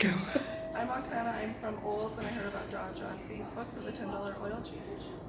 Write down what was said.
Go. I'm Oksana. I'm from Olds, and I heard about Dodge on Facebook for the $10 oil change.